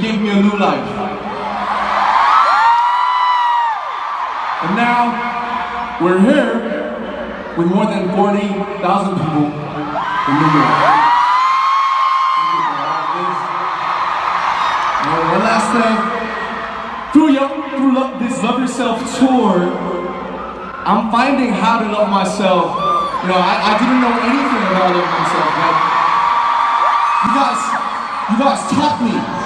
Gave me a new life. And now, we're here with more than 40,000 people in New York. One last thing. Through, your, through lo- this Love Yourself tour, I'm finding how to love myself. You know, I, I didn't know anything about loving myself, but you guys, you guys taught me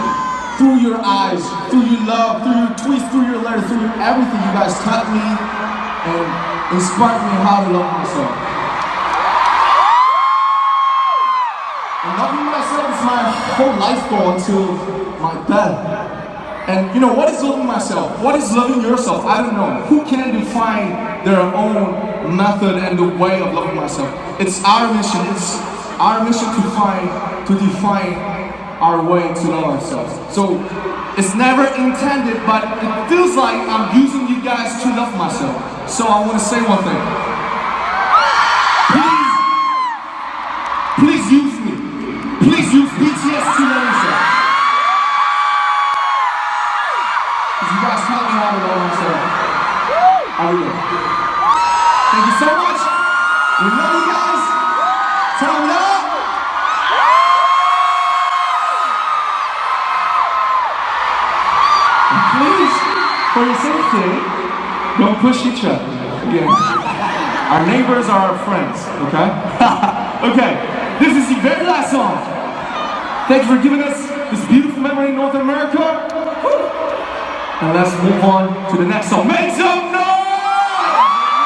through your eyes, through your love, through your tweets, through your letters, through everything. You guys taught me and inspired me how to love myself. And loving myself is my whole life goal until my death. And you know, what is loving myself? What is loving yourself? I don't know. Who can define their own method and the way of loving myself? It's our mission. It's our mission to find, to define our way to know ourselves. So it's never intended, but it feels like I'm using you guys to love myself. So I want to say one thing. Please, please use me. Please use BTS to love yourself. Because you guys taught me how to love myself. I will. Thank you so much. We love you guys. Turn it up. For your safety, don't push each other. Again. Our neighbors are our friends, okay? okay, this is the very last song. Thank you for giving us this beautiful memory in North America. And let's move on to the next song. Make some noise!